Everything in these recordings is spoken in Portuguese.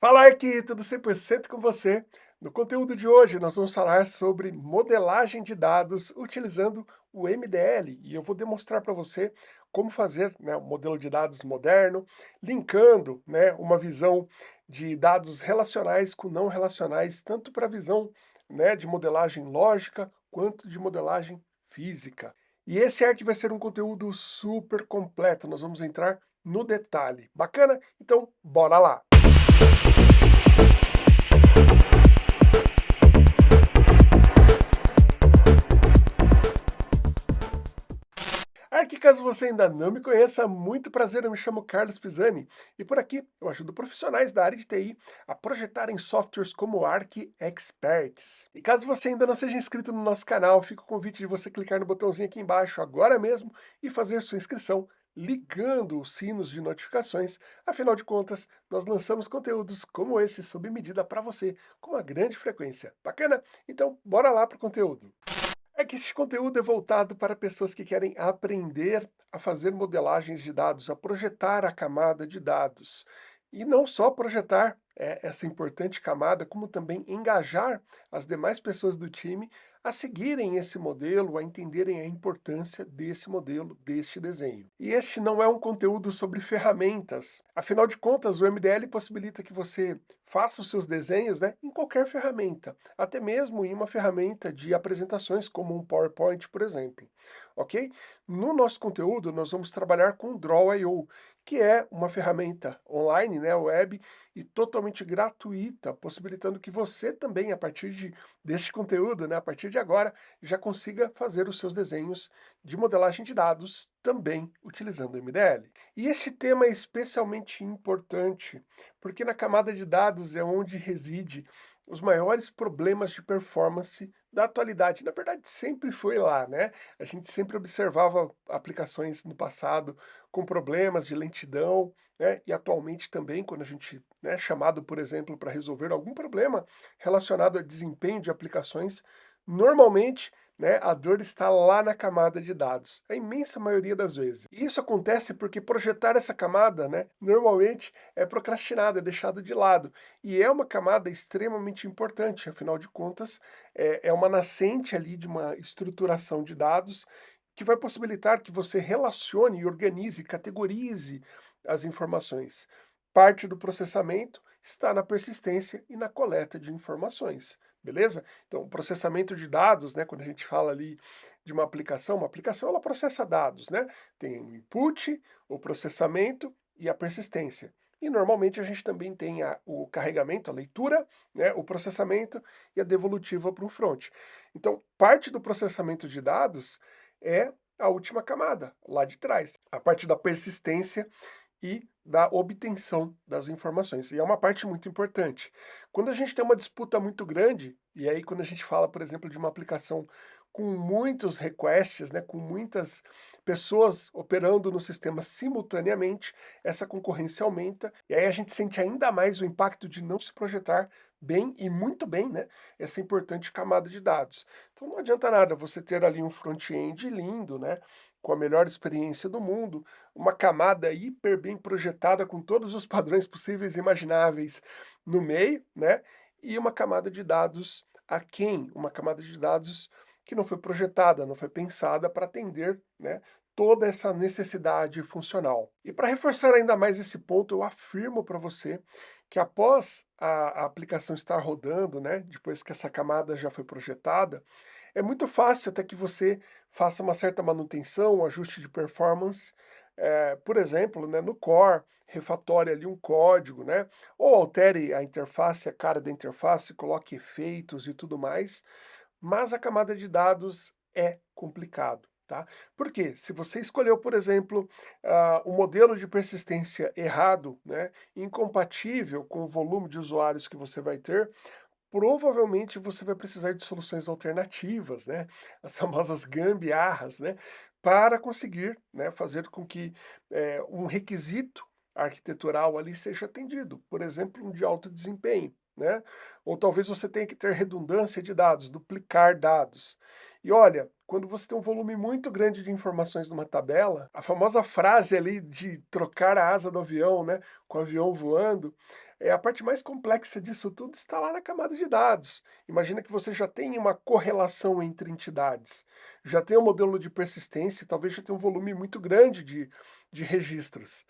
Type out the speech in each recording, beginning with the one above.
Fala aqui, tudo 100% com você? No conteúdo de hoje nós vamos falar sobre modelagem de dados utilizando o MDL e eu vou demonstrar para você como fazer né, um modelo de dados moderno, linkando né, uma visão de dados relacionais com não relacionais, tanto para a visão né, de modelagem lógica quanto de modelagem física. E esse aqui vai ser um conteúdo super completo, nós vamos entrar no detalhe. Bacana? Então, bora lá! Aqui, caso você ainda não me conheça, muito prazer, eu me chamo Carlos Pisani e por aqui eu ajudo profissionais da área de TI a projetarem softwares como Arc Experts. E caso você ainda não seja inscrito no nosso canal, fica o convite de você clicar no botãozinho aqui embaixo agora mesmo e fazer sua inscrição ligando os sinos de notificações, afinal de contas, nós lançamos conteúdos como esse sob medida para você, com uma grande frequência. Bacana? Então, bora lá para o conteúdo. É que este conteúdo é voltado para pessoas que querem aprender a fazer modelagens de dados, a projetar a camada de dados. E não só projetar é, essa importante camada, como também engajar as demais pessoas do time a seguirem esse modelo, a entenderem a importância desse modelo, deste desenho. E este não é um conteúdo sobre ferramentas. Afinal de contas, o MDL possibilita que você faça os seus desenhos né, em qualquer ferramenta, até mesmo em uma ferramenta de apresentações como um PowerPoint, por exemplo. Ok? No nosso conteúdo, nós vamos trabalhar com Draw.io, que é uma ferramenta online, né, web, e totalmente gratuita, possibilitando que você também, a partir de, deste conteúdo, né, a partir de agora, já consiga fazer os seus desenhos de modelagem de dados também utilizando o MDL. E este tema é especialmente importante, porque na camada de dados é onde reside os maiores problemas de performance da atualidade. Na verdade, sempre foi lá, né? A gente sempre observava aplicações no passado com problemas de lentidão, né? E atualmente também, quando a gente é né, chamado, por exemplo, para resolver algum problema relacionado a desempenho de aplicações, normalmente né, a dor está lá na camada de dados, a imensa maioria das vezes. E isso acontece porque projetar essa camada, né, normalmente é procrastinado, é deixado de lado. E é uma camada extremamente importante, afinal de contas, é, é uma nascente ali de uma estruturação de dados que vai possibilitar que você relacione, organize, categorize as informações. Parte do processamento está na persistência e na coleta de informações, beleza? Então, processamento de dados, né, quando a gente fala ali de uma aplicação, uma aplicação ela processa dados, né? Tem o input, o processamento e a persistência. E normalmente a gente também tem a, o carregamento, a leitura, né, o processamento e a devolutiva para o front. Então, parte do processamento de dados é a última camada, lá de trás. A parte da persistência e da obtenção das informações. E é uma parte muito importante. Quando a gente tem uma disputa muito grande, e aí quando a gente fala, por exemplo, de uma aplicação com muitos requests, né, com muitas pessoas operando no sistema simultaneamente, essa concorrência aumenta, e aí a gente sente ainda mais o impacto de não se projetar bem e muito bem né, essa importante camada de dados. Então não adianta nada você ter ali um front-end lindo, né, com a melhor experiência do mundo, uma camada hiper bem projetada com todos os padrões possíveis e imagináveis no meio, né? E uma camada de dados aquém, uma camada de dados que não foi projetada, não foi pensada para atender né, toda essa necessidade funcional. E para reforçar ainda mais esse ponto, eu afirmo para você que após a, a, aplicação estar rodando, né, depois que essa camada já foi projetada, é muito fácil até que você faça uma certa manutenção, um ajuste de performance, é, por exemplo, né, no core, refatore ali um código, né, ou altere a interface, a cara da interface, coloque efeitos e tudo mais, mas a camada de dados é complicado. Tá? Porque se você escolheu, por exemplo, uh, o modelo de persistência errado, né, incompatível com o volume de usuários que você vai ter, provavelmente você vai precisar de soluções alternativas, né? As famosas gambiarras, né? Para conseguir né, fazer com que é, um requisito arquitetural ali seja atendido, por exemplo, um de alto desempenho, né? Ou talvez você tenha que ter redundância de dados, duplicar dados. E olha, quando você tem um volume muito grande de informações numa tabela, a famosa frase ali de trocar a asa do avião, né, com o avião voando, É a parte mais complexa disso tudo está lá na camada de dados. Imagina que você já tem uma correlação entre entidades, já tem um modelo de persistência, talvez já tenha um volume muito grande de, de registros.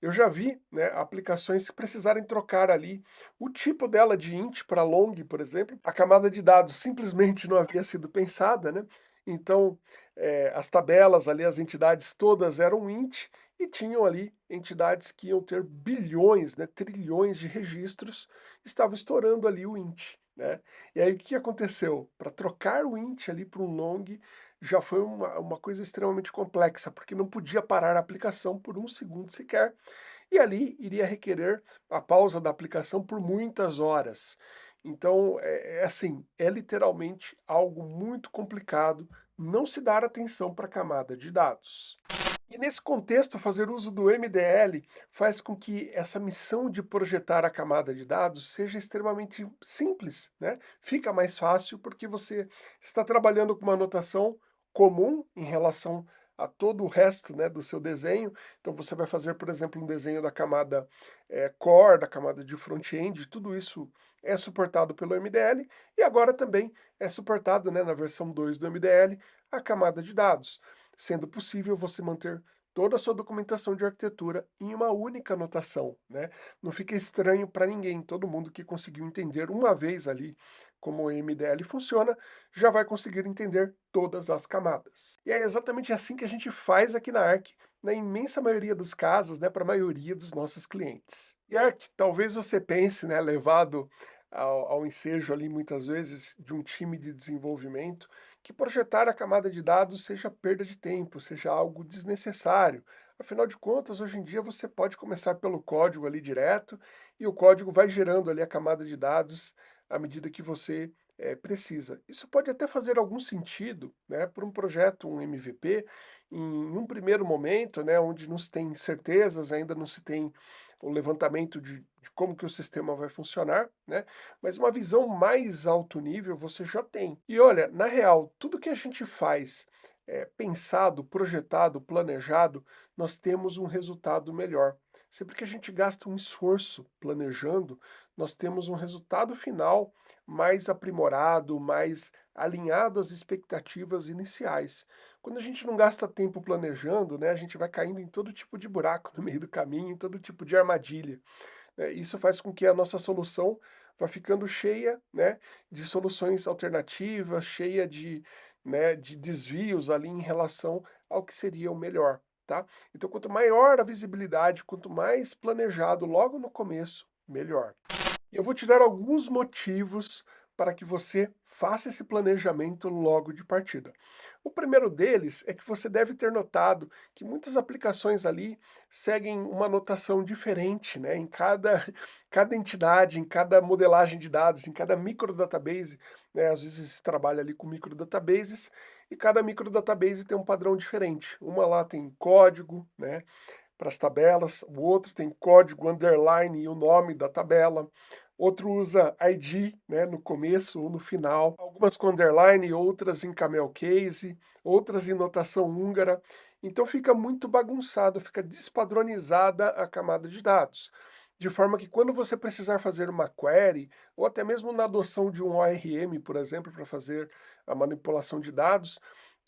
Eu já vi né, aplicações que precisarem trocar ali o tipo dela de int para long, por exemplo. A camada de dados simplesmente não havia sido pensada, né? Então, é, as tabelas ali, as entidades todas eram int, e tinham ali entidades que iam ter bilhões, né, trilhões de registros, estavam estourando ali o int. Né? E aí o que aconteceu? Para trocar o int ali para um long já foi uma, uma coisa extremamente complexa, porque não podia parar a aplicação por um segundo sequer, e ali iria requerer a pausa da aplicação por muitas horas. Então, é, é assim, é literalmente algo muito complicado não se dar atenção para a camada de dados. E nesse contexto, fazer uso do MDL faz com que essa missão de projetar a camada de dados seja extremamente simples, né? Fica mais fácil porque você está trabalhando com uma notação comum em relação a todo o resto né, do seu desenho. Então você vai fazer, por exemplo, um desenho da camada é, core, da camada de front-end, tudo isso é suportado pelo MDL e agora também é suportado né, na versão 2 do MDL a camada de dados sendo possível você manter toda a sua documentação de arquitetura em uma única notação, né? Não fica estranho para ninguém, todo mundo que conseguiu entender uma vez ali como o MDL funciona, já vai conseguir entender todas as camadas. E é exatamente assim que a gente faz aqui na Arc, na imensa maioria dos casos, né, para a maioria dos nossos clientes. E Arc, talvez você pense, né, levado ao, ao ensejo ali muitas vezes de um time de desenvolvimento, que projetar a camada de dados seja perda de tempo, seja algo desnecessário. Afinal de contas, hoje em dia você pode começar pelo código ali direto e o código vai gerando ali a camada de dados à medida que você é, precisa. Isso pode até fazer algum sentido né, para um projeto, um MVP, em um primeiro momento, né, onde não se tem certezas, ainda não se tem o levantamento de, de, como que o sistema vai funcionar, né? Mas uma visão mais alto nível você já tem. E olha, na real, tudo que a gente faz é, pensado, projetado, planejado, nós temos um resultado melhor. Sempre que a gente gasta um esforço planejando, nós temos um resultado final mais aprimorado, mais alinhado às expectativas iniciais. Quando a gente não gasta tempo planejando, né, a gente vai caindo em todo tipo de buraco no meio do caminho, em todo tipo de armadilha. Né? Isso faz com que a nossa solução vá ficando cheia né, de soluções alternativas, cheia de, né, de desvios ali em relação ao que seria o melhor. Tá? Então, quanto maior a visibilidade, quanto mais planejado logo no começo, melhor. Eu vou te dar alguns motivos para que você faça esse planejamento logo de partida. O primeiro deles é que você deve ter notado que muitas aplicações ali seguem uma notação diferente, né? Em cada, cada entidade, em cada modelagem de dados, em cada microdatabase, né? Às vezes se trabalha ali com microdatabases e cada microdatabase tem um padrão diferente. Uma lá tem código, né? Para as tabelas, o outro tem código underline e o nome da tabela, outro usa ID né, no começo ou no final, algumas com underline, outras em camel case, outras em notação húngara. Então fica muito bagunçado, fica despadronizada a camada de dados. De forma que quando você precisar fazer uma query, ou até mesmo na adoção de um ORM, por exemplo, para fazer a manipulação de dados,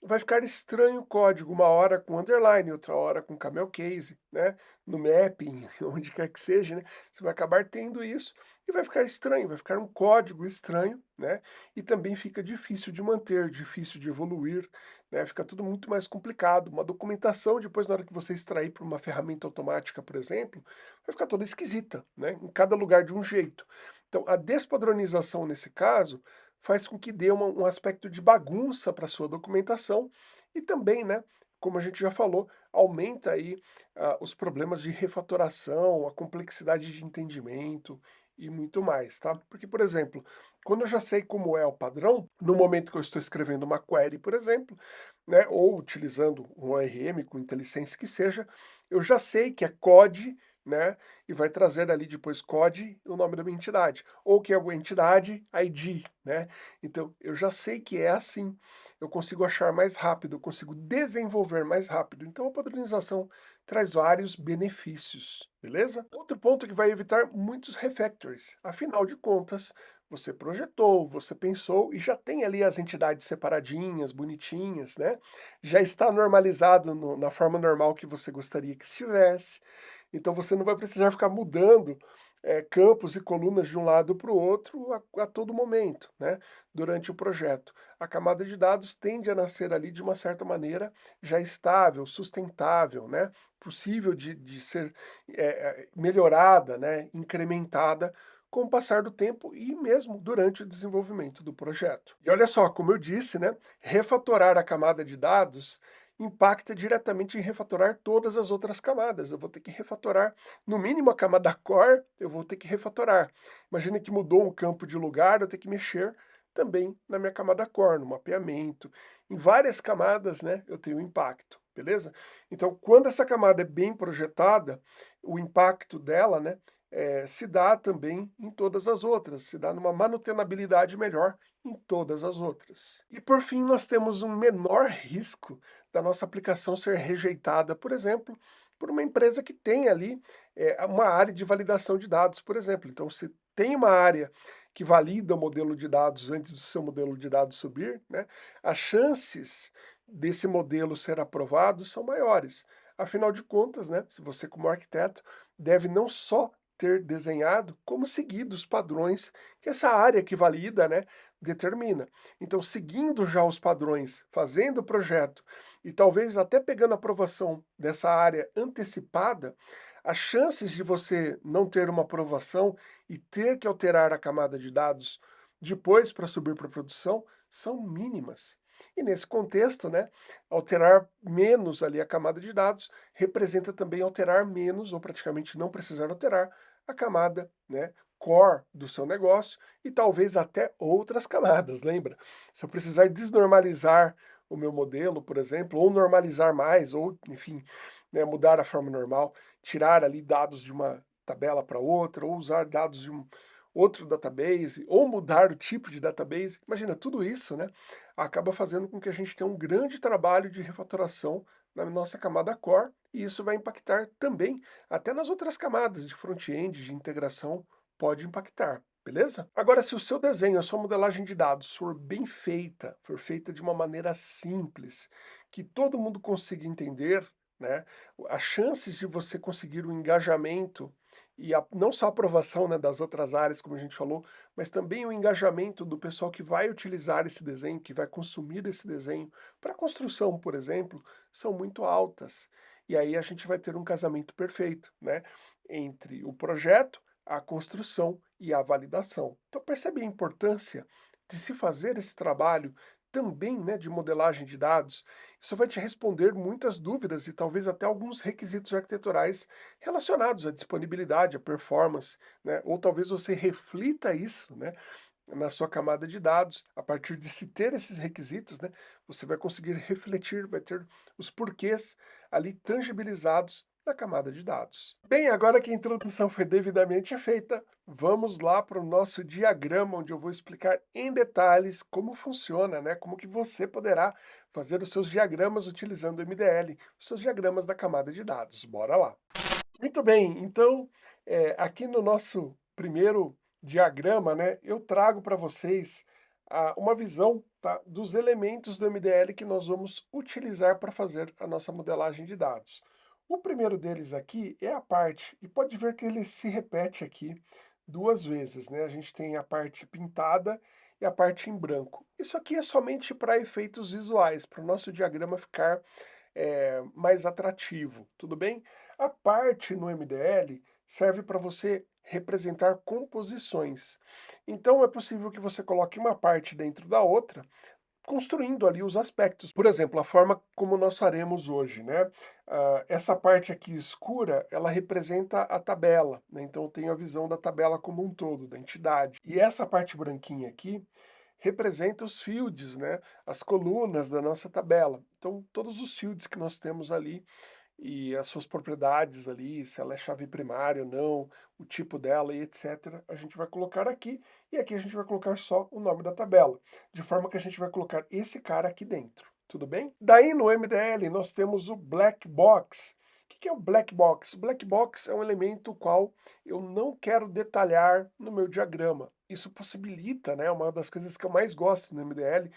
vai ficar estranho o código, uma hora com underline, outra hora com camel case, né? No mapping, onde quer que seja, né? Você vai acabar tendo isso e vai ficar estranho, vai ficar um código estranho, né? E também fica difícil de manter, difícil de evoluir, né? Fica tudo muito mais complicado. Uma documentação, depois na hora que você extrair para uma ferramenta automática, por exemplo, vai ficar toda esquisita, né? Em cada lugar de um jeito. Então, a despadronização nesse caso faz com que dê uma, um aspecto de bagunça para a sua documentação e também, né, como a gente já falou, aumenta aí uh, os problemas de refatoração, a complexidade de entendimento e muito mais, tá? Porque, por exemplo, quando eu já sei como é o padrão, no momento que eu estou escrevendo uma query, por exemplo, né, ou utilizando um ORM com IntelliSense que seja, eu já sei que é code né? E vai trazer ali depois COD o nome da minha entidade. Ou que é a entidade ID, né? Então, eu já sei que é assim. Eu consigo achar mais rápido, eu consigo desenvolver mais rápido. Então, a padronização traz vários benefícios, beleza? Outro ponto que vai evitar muitos refactories, afinal de contas, você projetou, você pensou e já tem ali as entidades separadinhas, bonitinhas, né? Já está normalizado no, na forma normal que você gostaria que estivesse, então você não vai precisar ficar mudando é, campos e colunas de um lado para o outro a, a, todo momento, né, durante o projeto. A camada de dados tende a nascer ali de uma certa maneira já estável, sustentável, né, possível de, de ser é, melhorada, né, incrementada com o passar do tempo e mesmo durante o desenvolvimento do projeto. E olha só, como eu disse, né, refatorar a camada de dados impacta diretamente em refatorar todas as outras camadas. Eu vou ter que refatorar, no mínimo a camada core, eu vou ter que refatorar. Imagine que mudou um campo de lugar, eu tenho que mexer também na minha camada core, no mapeamento. Em várias camadas, né, eu tenho impacto, beleza? Então, quando essa camada é bem projetada, o impacto dela, né, é, se dá também em todas as outras, se dá numa manutenabilidade melhor em todas as outras. E por fim, nós temos um menor risco da nossa aplicação ser rejeitada, por exemplo, por uma empresa que tem ali é, uma área de validação de dados, por exemplo. Então, se tem uma área que valida o modelo de dados antes do seu modelo de dados subir, né, as chances desse modelo ser aprovado são maiores. Afinal de contas, né, se você como arquiteto deve não só ter desenhado como seguido os padrões que essa área que valida né, determina. Então, seguindo já os padrões, fazendo o projeto e talvez até pegando a aprovação dessa área antecipada, as chances de você não ter uma aprovação e ter que alterar a camada de dados depois para subir para a produção são mínimas. E nesse contexto, né, alterar menos ali a camada de dados representa também alterar menos, ou praticamente não precisar alterar, a camada né, core do seu negócio e talvez até outras camadas, lembra? Se eu precisar desnormalizar o meu modelo, por exemplo, ou normalizar mais, ou, enfim, né, mudar a forma normal, tirar ali dados de uma tabela para outra, ou usar dados de um outro database, ou mudar o tipo de database, imagina, tudo isso, né, acaba fazendo com que a gente tenha um grande trabalho de refatoração na nossa camada core, e isso vai impactar também até nas outras camadas de front-end, de integração, pode impactar, beleza? Agora, se o seu desenho, a sua modelagem de dados for bem feita, for feita de uma maneira simples, que todo mundo consiga entender, né, as chances de você conseguir o um engajamento e a, não só a aprovação né, das outras áreas, como a gente falou, mas também o engajamento do pessoal que vai utilizar esse desenho, que vai consumir esse desenho para construção, por exemplo, são muito altas. E aí a gente vai ter um casamento perfeito, né, entre o projeto, a construção e a validação. Então percebe a importância de se fazer esse trabalho também né, de modelagem de dados, isso vai te responder muitas dúvidas e talvez até alguns requisitos arquiteturais relacionados à disponibilidade, à performance, né, ou talvez você reflita isso né, na sua camada de dados, a partir de se ter esses requisitos, né, você vai conseguir refletir, vai ter os porquês ali tangibilizados da camada de dados. Bem, agora que a introdução foi devidamente feita, vamos lá para o nosso diagrama, onde eu vou explicar em detalhes como funciona, né? como que você poderá fazer os seus diagramas utilizando o MDL, os seus diagramas da camada de dados. Bora lá! Muito bem, então, é, aqui no nosso primeiro diagrama, né, eu trago para vocês ah, uma visão tá, dos elementos do MDL que nós vamos utilizar para fazer a nossa modelagem de dados. O primeiro deles aqui é a parte, e pode ver que ele se repete aqui duas vezes, né? A gente tem a parte pintada e a parte em branco. Isso aqui é somente para efeitos visuais, para o nosso diagrama ficar é, mais atrativo, tudo bem? A parte no MDL serve para você representar composições. Então é possível que você coloque uma parte dentro da outra, construindo ali os aspectos. Por exemplo, a forma como nós faremos hoje, né? Uh, essa parte aqui escura, ela representa a tabela, né? Então eu tenho a visão da tabela como um todo, da entidade. E essa parte branquinha aqui representa os fields, né? As colunas da nossa tabela. Então todos os fields que nós temos ali e as suas propriedades ali, se ela é chave primária ou não, o tipo dela e etc. A gente vai colocar aqui, e aqui a gente vai colocar só o nome da tabela, de forma que a gente vai colocar esse cara aqui dentro, tudo bem? Daí no MDL nós temos o black box. O que é o black box? O black box é um elemento qual eu não quero detalhar no meu diagrama. Isso possibilita, né, uma das coisas que eu mais gosto no MDL,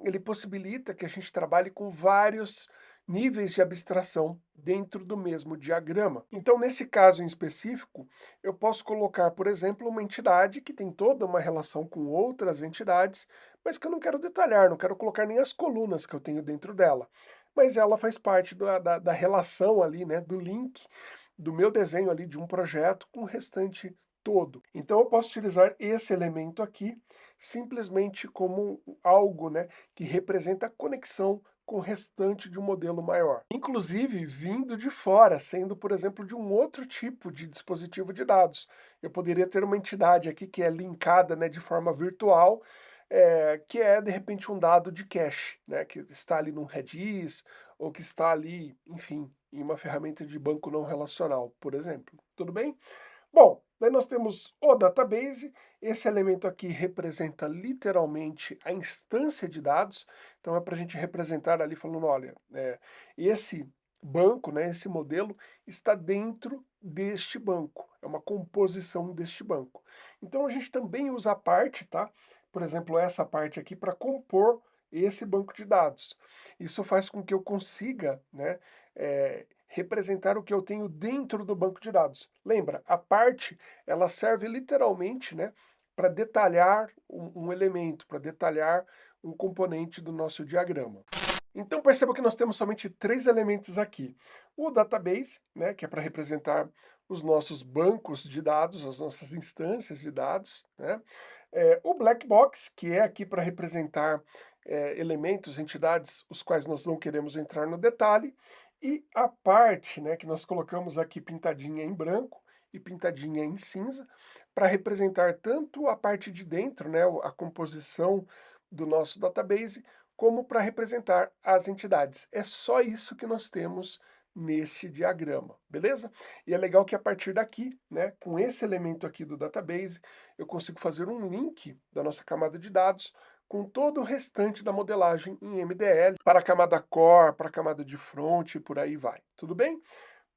ele possibilita que a gente trabalhe com vários níveis de abstração dentro do mesmo diagrama. Então, nesse caso em específico, eu posso colocar, por exemplo, uma entidade que tem toda uma relação com outras entidades, mas que eu não quero detalhar, não quero colocar nem as colunas que eu tenho dentro dela. Mas ela faz parte da, da, da relação ali, né, do link do meu desenho ali de um projeto com o restante todo. Então eu posso utilizar esse elemento aqui simplesmente como algo né, que representa a conexão com o restante de um modelo maior. Inclusive vindo de fora, sendo, por exemplo, de um outro tipo de dispositivo de dados. Eu poderia ter uma entidade aqui que é linkada né, de forma virtual, é, que é, de repente, um dado de cache, né, que está ali num Redis, ou que está ali, enfim, em uma ferramenta de banco não relacional, por exemplo. Tudo bem? Bom, daí nós temos o database, esse elemento aqui representa literalmente a instância de dados, então é para a gente representar ali falando, olha, é, esse banco, né, esse modelo, está dentro deste banco, é uma composição deste banco. Então a gente também usa a parte, tá? Por exemplo, essa parte aqui para compor esse banco de dados. Isso faz com que eu consiga, né, é, representar o que eu tenho dentro do banco de dados. Lembra, a parte, ela serve literalmente, né, para detalhar um, um elemento, para detalhar um componente do nosso diagrama. Então perceba que nós temos somente três elementos aqui. O database, né, que é para representar os nossos bancos de dados, as nossas instâncias de dados. Né? É, o black box, que é aqui para representar é, elementos, entidades, os quais nós não queremos entrar no detalhe. E a parte né, que nós colocamos aqui pintadinha em branco e pintadinha em cinza, para representar tanto a parte de dentro, né, a composição do nosso database, como para representar as entidades. É só isso que nós temos neste diagrama, beleza? E é legal que a partir daqui, né, com esse elemento aqui do database, eu consigo fazer um link da nossa camada de dados com todo o restante da modelagem em MDL, para a camada core, para a camada de front e por aí vai. Tudo bem?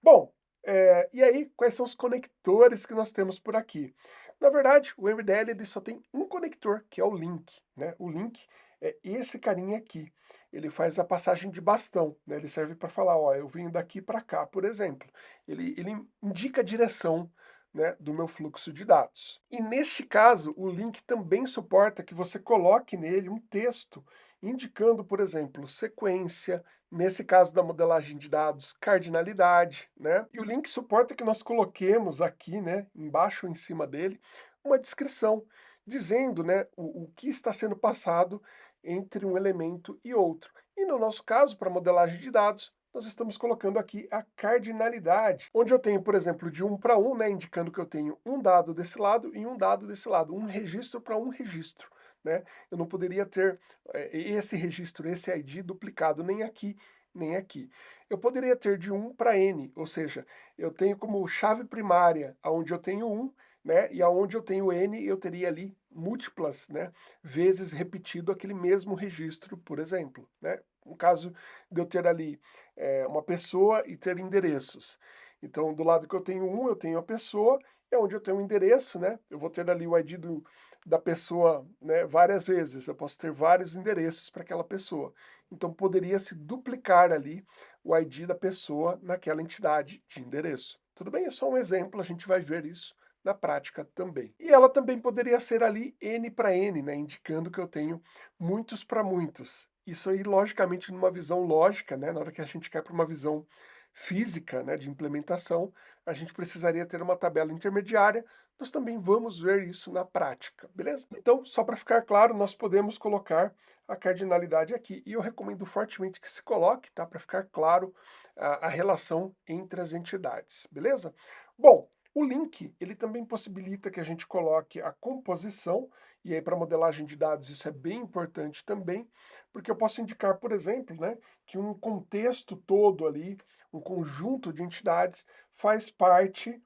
Bom, é, e aí, quais são os conectores que nós temos por aqui? Na verdade, o MDL ele só tem um conector, que é o link. Né? O link é esse carinha aqui. Ele faz a passagem de bastão, né? ele serve para falar, ó, eu vim daqui para cá, por exemplo. Ele, ele indica a direção né, do meu fluxo de dados. E neste caso, o link também suporta que você coloque nele um texto indicando, por exemplo, sequência, nesse caso da modelagem de dados, cardinalidade, né? E o link suporta que nós coloquemos aqui, né, embaixo ou em cima dele, uma descrição, dizendo, né, o, o que está sendo passado entre um elemento e outro. E no nosso caso, para modelagem de dados, nós estamos colocando aqui a cardinalidade, onde eu tenho, por exemplo, de 1 para 1, né, indicando que eu tenho um dado desse lado e um dado desse lado, um registro para um registro. Né? Eu não poderia ter é, esse registro, esse ID duplicado nem aqui, nem aqui. Eu poderia ter de 1 para N, ou seja, eu tenho como chave primária, onde eu tenho 1, né, e aonde eu tenho N, eu teria ali múltiplas né, vezes repetido aquele mesmo registro, por exemplo. Né? No caso de eu ter ali é, uma pessoa e ter endereços. Então, do lado que eu tenho um, eu tenho a pessoa, e onde eu tenho o um endereço, né, eu vou ter ali o ID do, da pessoa né, várias vezes, eu posso ter vários endereços para aquela pessoa. Então, poderia se duplicar ali o ID da pessoa naquela entidade de endereço. Tudo bem? É só um exemplo, a gente vai ver isso na prática também. E ela também poderia ser ali N para N, né, indicando que eu tenho muitos para muitos. Isso aí, logicamente, numa visão lógica, né, na hora que a gente quer para uma visão física, né, de implementação, a gente precisaria ter uma tabela intermediária, nós também vamos ver isso na prática, beleza? Então, só para ficar claro, nós podemos colocar a cardinalidade aqui, e eu recomendo fortemente que se coloque, tá, para ficar claro a, a relação entre as entidades, beleza? Bom, o link, ele também possibilita que a gente coloque a composição, e aí para modelagem de dados isso é bem importante também, porque eu posso indicar, por exemplo, né, que um contexto todo ali, um conjunto de entidades, faz parte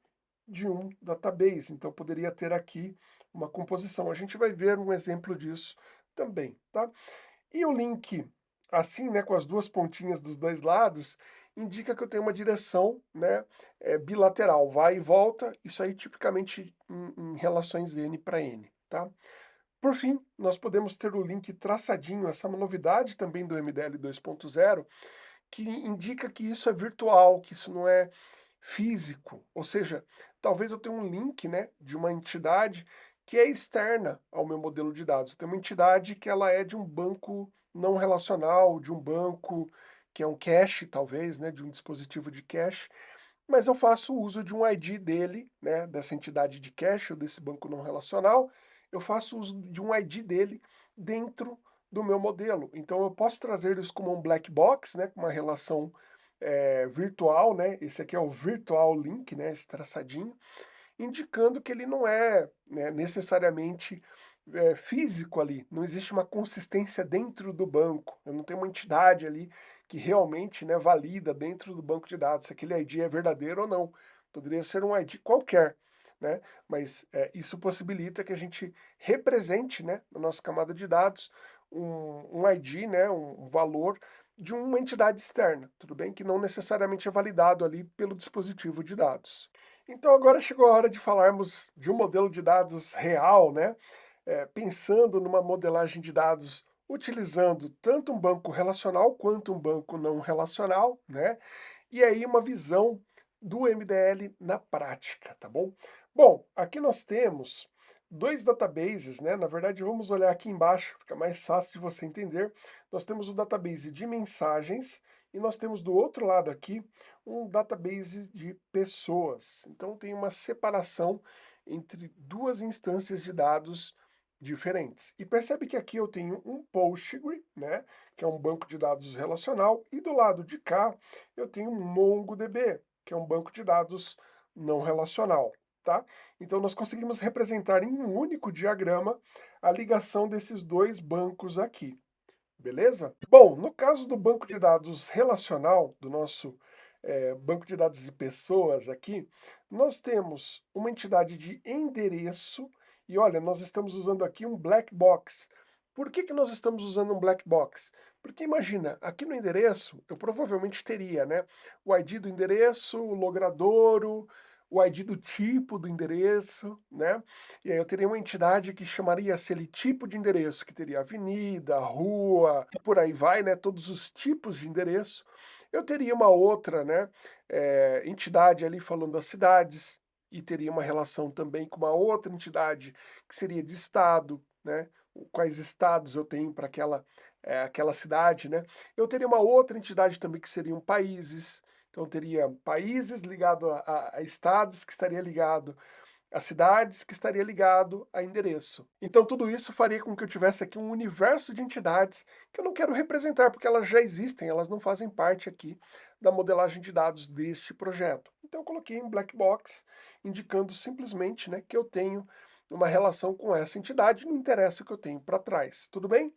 de um database. Então, poderia ter aqui uma composição. A gente vai ver um exemplo disso também, tá? E o link, assim, né, com as duas pontinhas dos dois lados, indica que eu tenho uma direção né, é, bilateral, vai e volta, isso aí tipicamente em, em relações N para N. Tá? Por fim, nós podemos ter o link traçadinho, essa é uma novidade também do MDL 2.0, que indica que isso é virtual, que isso não é físico, ou seja, talvez eu tenha um link né, de uma entidade que é externa ao meu modelo de dados. Eu tenho uma entidade que ela é de um banco não relacional, de um banco que é um cache, talvez, né, de um dispositivo de cache, mas eu faço uso de um ID dele, né, dessa entidade de cache ou desse banco não relacional, eu faço uso de um ID dele dentro do meu modelo. Então eu posso trazer isso como um black box, né, com uma relação é, virtual, né, esse aqui é o virtual link, né, esse traçadinho, indicando que ele não é né, necessariamente é, físico ali, não existe uma consistência dentro do banco, eu não tenho uma entidade ali que realmente né, valida dentro do banco de dados se aquele ID é verdadeiro ou não. Poderia ser um ID qualquer, né? mas é, isso possibilita que a gente represente né, na nossa camada de dados um, um ID, né, um valor de uma entidade externa, tudo bem? Que não necessariamente é validado ali pelo dispositivo de dados. Então agora chegou a hora de falarmos de um modelo de dados real, né? É, pensando numa modelagem de dados utilizando tanto um banco relacional quanto um banco não relacional, né? E aí uma visão do MDL na prática, tá bom? Bom, aqui nós temos dois databases, né? Na verdade, vamos olhar aqui embaixo, fica mais fácil de você entender. Nós temos o database de mensagens e nós temos do outro lado aqui um database de pessoas. Então tem uma separação entre duas instâncias de dados diferentes. E percebe que aqui eu tenho um Postgre, né, que é um banco de dados relacional, e do lado de cá eu tenho um MongoDB, que é um banco de dados não relacional tá? Então nós conseguimos representar em um único diagrama a ligação desses dois bancos aqui, beleza? Bom, no caso do banco de dados relacional, do nosso é, banco de dados de pessoas aqui, nós temos uma entidade de endereço, e olha, nós estamos usando aqui um black box. Por que, que nós estamos usando um black box? Porque imagina, aqui no endereço, eu provavelmente teria né, o ID do endereço, o logradouro, o ID do tipo do endereço, né? E aí eu teria uma entidade que chamaria-se ele tipo de endereço, que teria avenida, rua, por aí vai, né? Todos os tipos de endereço. Eu teria uma outra, né? É, entidade ali falando das cidades, e teria uma relação também com uma outra entidade que seria de estado, né? Quais estados eu tenho para aquela, é, aquela cidade, né? Eu teria uma outra entidade também que seriam países, então teria países ligado a, a, estados, que estaria ligado a cidades, que estaria ligado a endereço. Então tudo isso faria com que eu tivesse aqui um universo de entidades que eu não quero representar, porque elas já existem, elas não fazem parte aqui da modelagem de dados deste projeto. Então eu coloquei em black box, indicando simplesmente né, que eu tenho uma relação com essa entidade, não interessa o que eu tenho para trás, tudo bem?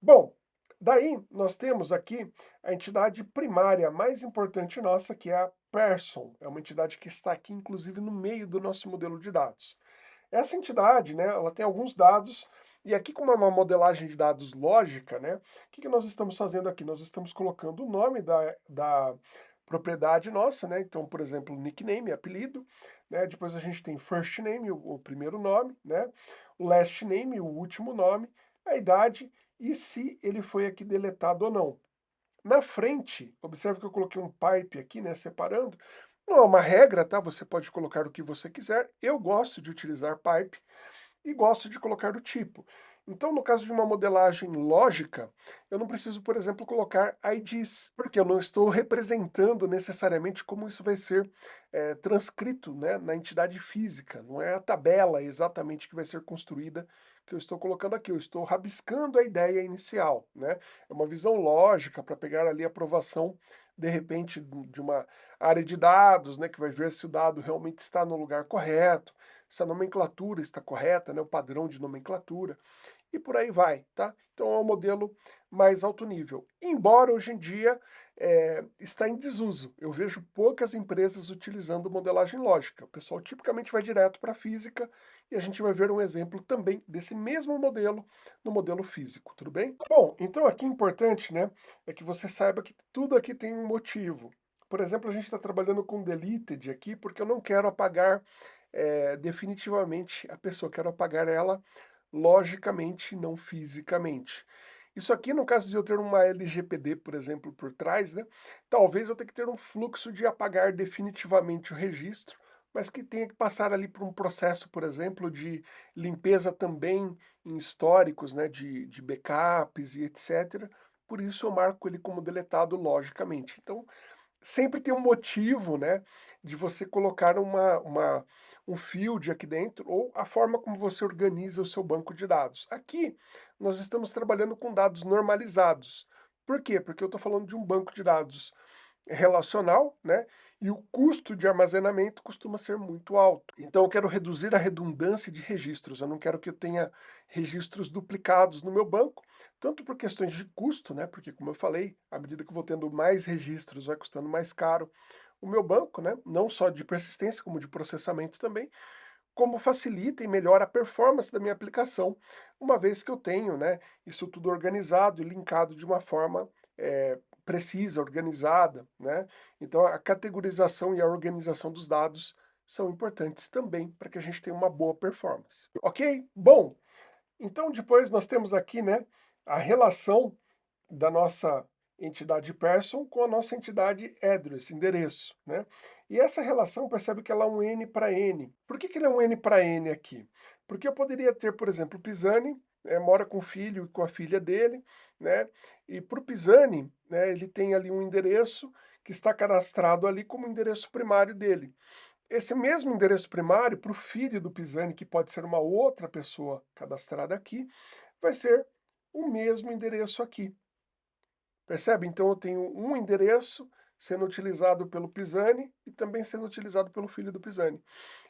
Bom, Daí, nós temos aqui a entidade primária mais importante nossa, que é a Person. É uma entidade que está aqui, inclusive, no meio do nosso modelo de dados. Essa entidade, né, ela tem alguns dados, e aqui como é uma modelagem de dados lógica, né, o que, que nós estamos fazendo aqui? Nós estamos colocando o nome da, da propriedade nossa, né, então, por exemplo, nickname, apelido, né, depois a gente tem first name, o, o primeiro nome, né, last name, o último nome, a idade e se ele foi aqui deletado ou não. Na frente, observe que eu coloquei um pipe aqui, né, separando. Não é uma regra, tá? Você pode colocar o que você quiser. Eu gosto de utilizar pipe e gosto de colocar o tipo. Então, no caso de uma modelagem lógica, eu não preciso, por exemplo, colocar IDs, porque eu não estou representando necessariamente como isso vai ser é, transcrito né, na entidade física. Não é a tabela exatamente que vai ser construída que eu estou colocando aqui, eu estou rabiscando a ideia inicial, né? É uma visão lógica para pegar ali a aprovação, de repente, de uma área de dados, né, que vai ver se o dado realmente está no lugar correto, se a nomenclatura está correta, né, o padrão de nomenclatura, e por aí vai, tá? Então é um modelo mais alto nível. Embora hoje em dia é, está em desuso. Eu vejo poucas empresas utilizando modelagem lógica. O pessoal tipicamente vai direto para a física e a gente vai ver um exemplo também desse mesmo modelo no modelo físico, tudo bem? Bom, então aqui importante, né, é que você saiba que tudo aqui tem um motivo. por exemplo, a gente está trabalhando com deleted aqui, porque eu não quero apagar é, definitivamente a pessoa, quero apagar ela logicamente, não fisicamente. Isso aqui, no caso de eu ter uma LGPD, por exemplo, por trás, né, talvez eu tenha que ter um fluxo de apagar definitivamente o registro, mas que tenha que passar ali por um processo, por exemplo, de limpeza também em históricos, né, de, de backups e etc. Por isso eu marco ele como deletado logicamente. Então, sempre tem um motivo, né, de você colocar uma, uma, um field aqui dentro, ou a forma como você organiza o seu banco de dados. Aqui, nós estamos trabalhando com dados normalizados. Por quê? Porque eu estou falando de um banco de dados relacional, né? E o custo de armazenamento costuma ser muito alto. Então eu quero reduzir a redundância de registros, eu não quero que eu tenha registros duplicados no meu banco, tanto por questões de custo, né? Porque como eu falei, à medida que eu vou tendo mais registros, vai custando mais caro o meu banco, né? Não só de persistência, como de processamento também, como facilita e melhora a performance da minha aplicação, uma vez que eu tenho, né, isso tudo organizado e linkado de uma forma é, precisa, organizada, né? Então a categorização e a organização dos dados são importantes também para que a gente tenha uma boa performance. Ok? Bom, então depois nós temos aqui, né, a relação da nossa entidade person com a nossa entidade address, endereço, né? E essa relação, percebe que ela é um N para N. Por que, que ele é um N para N aqui? Porque eu poderia ter, por exemplo, o Pisani, é, mora com o filho e com a filha dele, né? E para o Pisani, né, ele tem ali um endereço que está cadastrado ali como endereço primário dele. Esse mesmo endereço primário, para o filho do Pisani, que pode ser uma outra pessoa cadastrada aqui, vai ser o mesmo endereço aqui. Percebe? Então eu tenho um endereço sendo utilizado pelo Pisani e também sendo utilizado pelo filho do Pisani.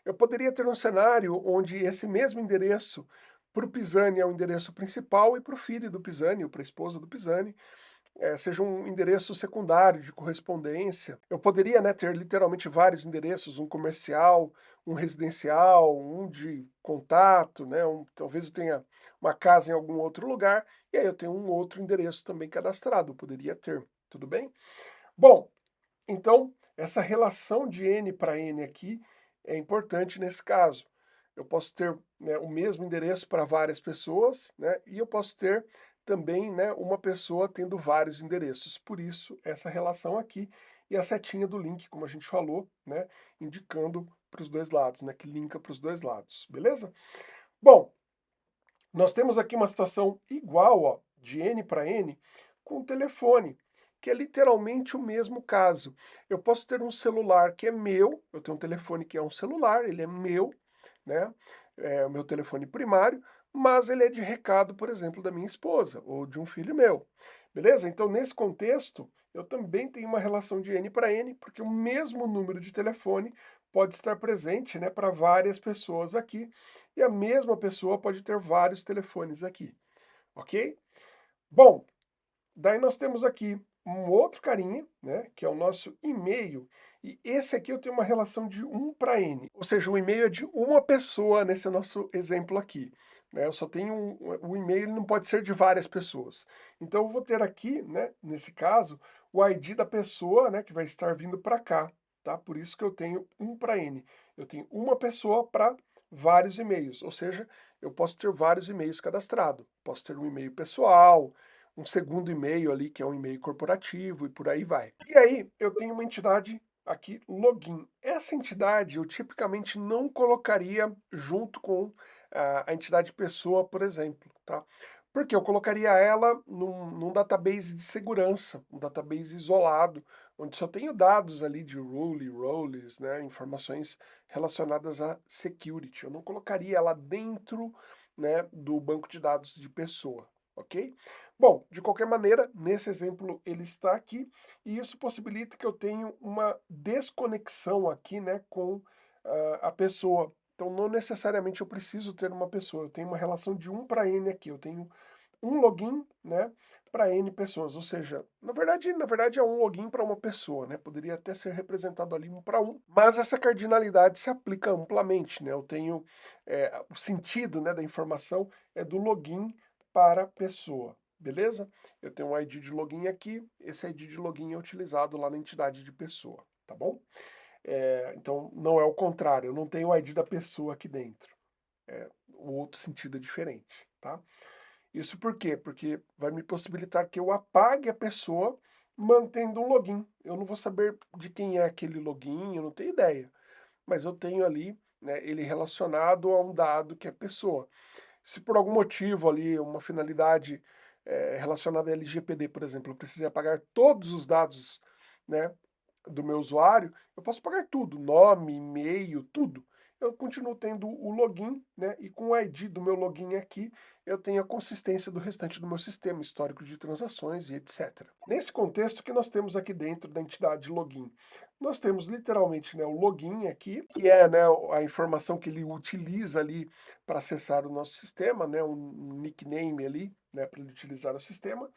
Eu poderia ter um cenário onde esse mesmo endereço para o Pisani é o endereço principal e para o filho do Pisani, ou para a esposa do Pisani, é, seja um endereço secundário de correspondência. Eu poderia né, ter literalmente vários endereços, um comercial, um residencial, um de contato, né, um, talvez eu tenha uma casa em algum outro lugar, e aí eu tenho um outro endereço também cadastrado, poderia ter, tudo bem? Bom, então essa relação de N para N aqui é importante nesse caso eu posso ter né, o mesmo endereço para várias pessoas, né, e eu posso ter também né, uma pessoa tendo vários endereços. Por isso, essa relação aqui e a setinha do link, como a gente falou, né, indicando para os dois lados, né, que linka para os dois lados, beleza? Bom, nós temos aqui uma situação igual, ó, de N para N, com o telefone, que é literalmente o mesmo caso. Eu posso ter um celular que é meu, eu tenho um telefone que é um celular, ele é meu, né? É o meu telefone primário, mas ele é de recado, por exemplo, da minha esposa ou de um filho meu. Beleza? Então, nesse contexto, eu também tenho uma relação de N para N, porque o mesmo número de telefone pode estar presente né, para várias pessoas aqui, e a mesma pessoa pode ter vários telefones aqui, ok? Bom, daí nós temos aqui um outro carinha, né, que é o nosso e-mail, e esse aqui eu tenho uma relação de 1 para N, ou seja, o e-mail é de uma pessoa nesse nosso exemplo aqui. Né? Eu só tenho um, o e-mail não pode ser de várias pessoas. Então eu vou ter aqui, né, nesse caso, o ID da pessoa né, que vai estar vindo para cá. Tá? Por isso que eu tenho 1 para N. Eu tenho uma pessoa para vários e-mails, ou seja, eu posso ter vários e-mails cadastrados. Posso ter um e-mail pessoal, um segundo e-mail ali, que é um e-mail corporativo, e por aí vai. E aí, eu tenho uma entidade aqui login. Essa entidade eu tipicamente não colocaria junto com a, entidade pessoa, por exemplo, tá? Porque eu colocaria ela num, num, database de segurança, um database isolado, onde só tenho dados ali de rule, roles, né, informações relacionadas a security. Eu não colocaria ela dentro né, do banco de dados de pessoa, ok? Bom, de qualquer maneira, nesse exemplo ele está aqui, e isso possibilita que eu tenha uma desconexão aqui né, com uh, a pessoa. Então não necessariamente eu preciso ter uma pessoa, eu tenho uma relação de 1 para N aqui, eu tenho um login né, para N pessoas, ou seja, na verdade, na verdade é um login para uma pessoa, né, poderia até ser representado ali um para um, mas essa cardinalidade se aplica amplamente, né, eu tenho, é, o sentido né, da informação é do login para pessoa, beleza? Eu tenho um ID de login aqui, esse ID de login é utilizado lá na entidade de pessoa, tá bom? É, então, não é o contrário, eu não tenho o ID da pessoa aqui dentro. É, o outro sentido é diferente, tá? Isso por quê? Porque vai me possibilitar que eu apague a pessoa mantendo um login. Eu não vou saber de quem é aquele login, eu não tenho ideia. Mas eu tenho ali né, ele relacionado a um dado que é pessoa. Se por algum motivo ali, uma finalidade é, relacionada a LGPD, por exemplo, eu precisei apagar todos os dados né, do meu usuário, eu posso apagar tudo, nome, e-mail, tudo eu continuo tendo o login, né? E com o ID do meu login aqui, eu tenho a consistência do restante do meu sistema, histórico de transações e etc. Nesse contexto que nós temos aqui dentro da entidade login, nós temos literalmente né, o login aqui, que é né, a informação que ele utiliza ali para acessar o nosso sistema, né, um nickname ali, né, para ele utilizar o sistema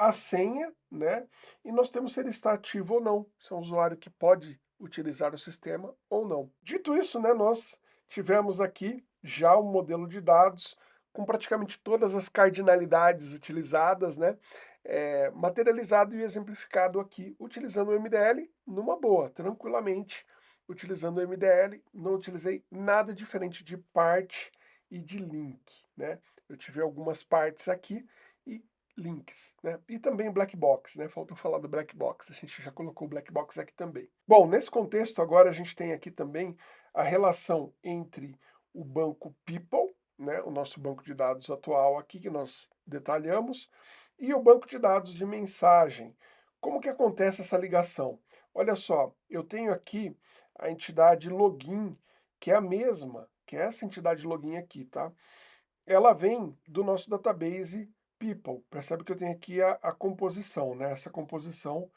a senha, né? E nós temos se ele está ativo ou não, se é um usuário que pode utilizar o sistema ou não. Dito isso, né, nós tivemos aqui já um modelo de dados com praticamente todas as cardinalidades utilizadas, né, é, materializado e exemplificado aqui, utilizando o MDL numa boa, tranquilamente, utilizando o MDL, não utilizei nada diferente de parte e de link, né, eu tive algumas partes aqui links, né? E também black box, né? Faltou falar do black box, a gente já colocou o black box aqui também. Bom, nesse contexto agora a gente tem aqui também a relação entre o banco People, né, o nosso banco de dados atual aqui que nós detalhamos, e o banco de dados de mensagem. Como que acontece essa ligação? Olha só, eu tenho aqui a entidade login, que é a mesma, que é essa entidade login aqui, tá? Ela vem do nosso database people. Percebe que eu tenho aqui a, a composição, né? Essa composição